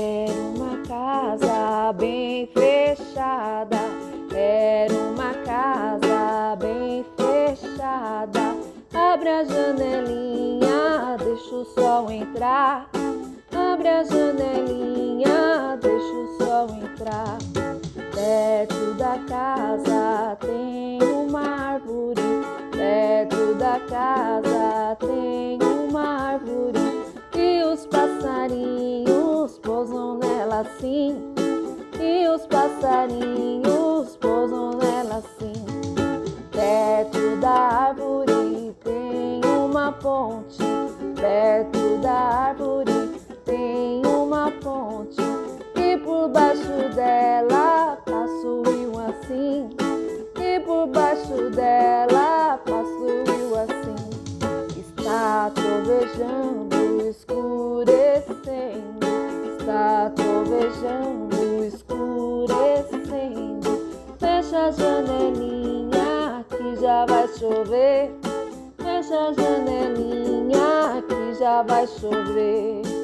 Era uma casa bem fechada, era uma casa bem fechada. Abre a janelinha, deixa o sol entrar. Abre a janelinha, deixa o sol entrar. Perto da casa tem uma árvore, perto da casa tem uma assim. E os passarinhos pousam nela assim. Perto da árvore tem uma ponte. Perto da árvore tem uma ponte. E por baixo dela passa o rio assim. E por baixo dela passa o rio assim. Está trovejando, trovejando, escurecendo. Fecha a janelinha que já vai chover. Fecha a janelinha que já vai chover.